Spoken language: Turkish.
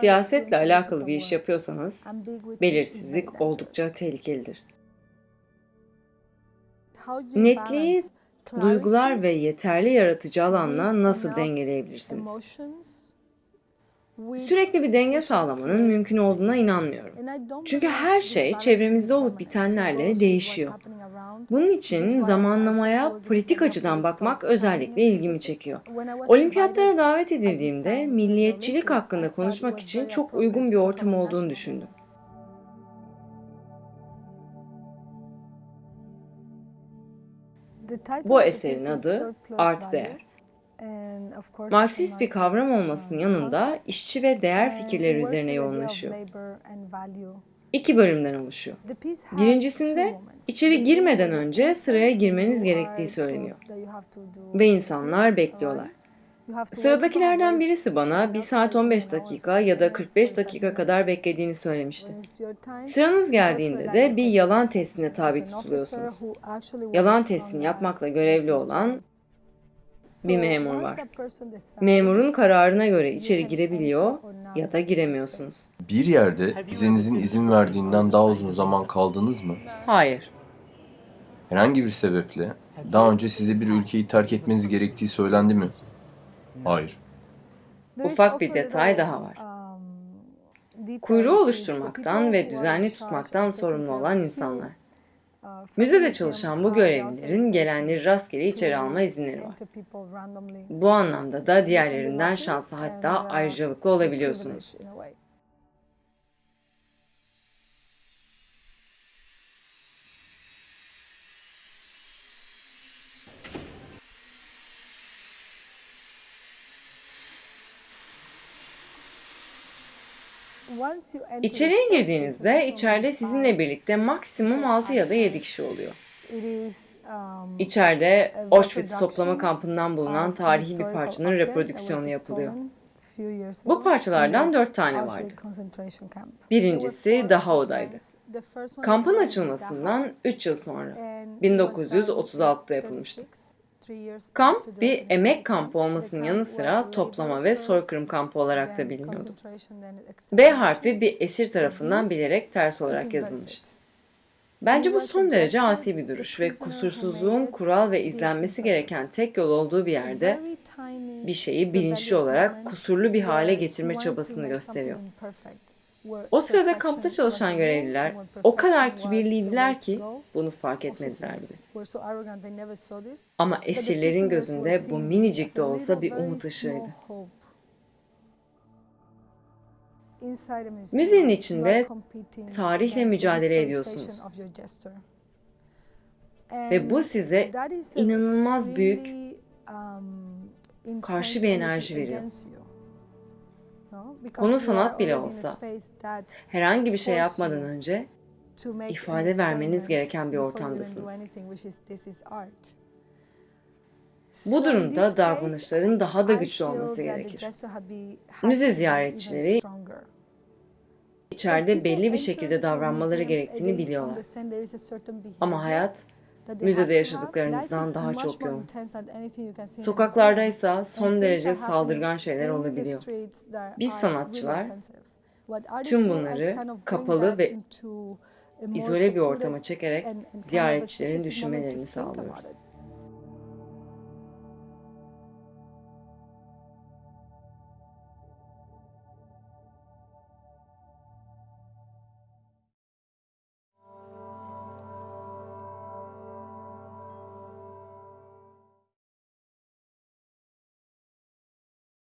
Siyasetle alakalı bir iş yapıyorsanız belirsizlik oldukça tehlikelidir. Netliği duygular ve yeterli yaratıcı alanla nasıl dengeleyebilirsiniz? Sürekli bir denge sağlamanın mümkün olduğuna inanmıyorum. Çünkü her şey çevremizde olup bitenlerle değişiyor. Bunun için zamanlamaya politik açıdan bakmak özellikle ilgimi çekiyor. Olimpiyatlara davet edildiğimde milliyetçilik hakkında konuşmak için çok uygun bir ortam olduğunu düşündüm. Bu eserin adı Art Değer. Marksist bir kavram olmasının yanında işçi ve değer fikirleri üzerine yoğunlaşıyor. İki bölümden oluşuyor. Birincisinde içeri girmeden önce sıraya girmeniz gerektiği söyleniyor. Ve insanlar bekliyorlar. Sıradakilerden birisi bana 1 saat 15 dakika ya da 45 dakika kadar beklediğini söylemişti. Sıranız geldiğinde de bir yalan testine tabi tutuluyorsunuz. Yalan testini yapmakla görevli olan bir memur var. Memurun kararına göre içeri girebiliyor ya da giremiyorsunuz. Bir yerde vizenizin izin verdiğinden daha uzun zaman kaldınız mı? Hayır. Herhangi bir sebeple daha önce size bir ülkeyi terk etmeniz gerektiği söylendi mi? Hayır. Ufak bir detay daha var. Kuyruğu oluşturmaktan ve düzenli tutmaktan sorumlu olan insanlar. Müzede çalışan bu görevlilerin gelenleri rastgele içeri alma izinleri var. Bu anlamda da diğerlerinden şanslı hatta ayrıcalıklı olabiliyorsunuz. İçeriye girdiğinizde içeride sizinle birlikte maksimum 6 ya da 7 kişi oluyor. İçeride Auschwitz toplama kampından bulunan tarihi bir parçanın reprodüksiyonu yapılıyor. Bu parçalardan dört tane vardı. Birincisi Dahao'daydı. Kampın açılmasından 3 yıl sonra, 1936'da yapılmıştı. Kamp bir emek kampı olmasının yanı sıra toplama ve soykırım kampı olarak da biliniyordu. B harfi bir esir tarafından bilerek ters olarak yazılmış. Bence bu son derece asi bir duruş ve kusursuzluğun kural ve izlenmesi gereken tek yol olduğu bir yerde bir şeyi bilinçli olarak kusurlu bir hale getirme çabasını gösteriyor. O sırada kampta çalışan görevliler o kadar kibirliydiler ki bunu fark etmediler bile. Ama esirlerin gözünde bu minicik de olsa bir umut ışığıydı. Müzenin içinde tarihle mücadele ediyorsunuz. Ve bu size inanılmaz büyük karşı bir enerji veriyor. Konu sanat bile olsa herhangi bir şey yapmadan önce ifade vermeniz gereken bir ortamdasınız. Bu durumda davranışların daha da güçlü olması gerekir. Müze ziyaretçileri içeride belli bir şekilde davranmaları gerektiğini biliyorlar. Ama hayat müzede yaşadıklarınızdan daha çok yoğun. Sokaklarda ise son derece saldırgan şeyler olabiliyor. Biz sanatçılar tüm bunları kapalı ve izole bir ortama çekerek ziyaretçilerin düşünmelerini sağlıyoruz.